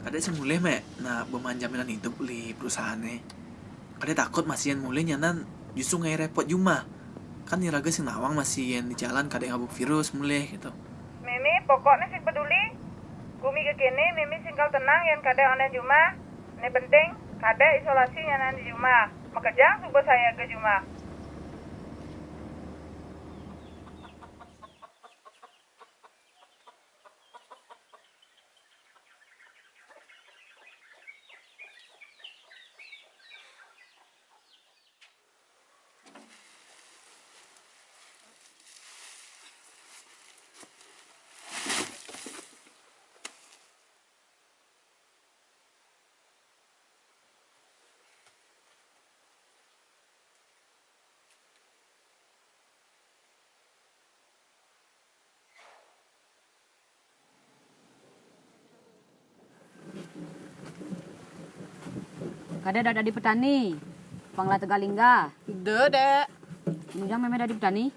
Kadek semulai mek, nah beman jaminan hidup li perusahaannya. Kadek takut masih yang mulai nyanan justru ngai repot juma. Kan niraga sing nawang masih yang di jalan kadek ngabuk virus mulai gitu. Mimi pokoknya sing peduli. Gumi ke Mimi singkal tenang yang kade onen Juma. Ini penting kade isolasi nyanan di Juma. Makejang subuh saya ke Juma. Kada ada di petani. Pangla Tegalingga. De, dek. Kemudian meme dari petani.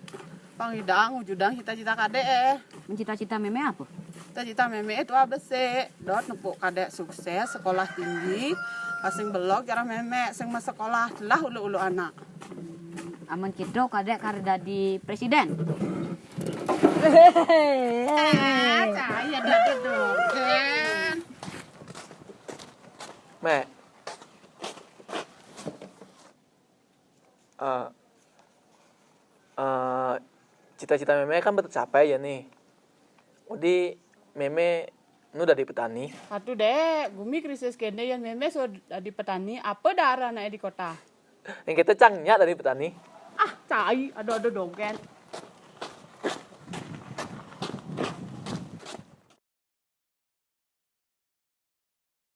Pangidang, wujudang cita-cita kadek eh. Mencita-cita meme apa? Cita-cita meme itu apa sih? Dot nepuk kadek sukses, sekolah tinggi. Pasing belok jarang meme, sing mas sekolah lah ulu-ulu anak. Aman kita kadek karda di presiden. Ah, cahaya dah duduk. Ken. Mek. Eh eh, cita-cita meme kan tercapai ya nih. Jadi meme nu dari petani. Satu dek, gumi krisis kene yang meme so di petani, apa darah naik di kota? Yang kita cangnya dari petani. Ah, cai, ada-ada dong, Ken.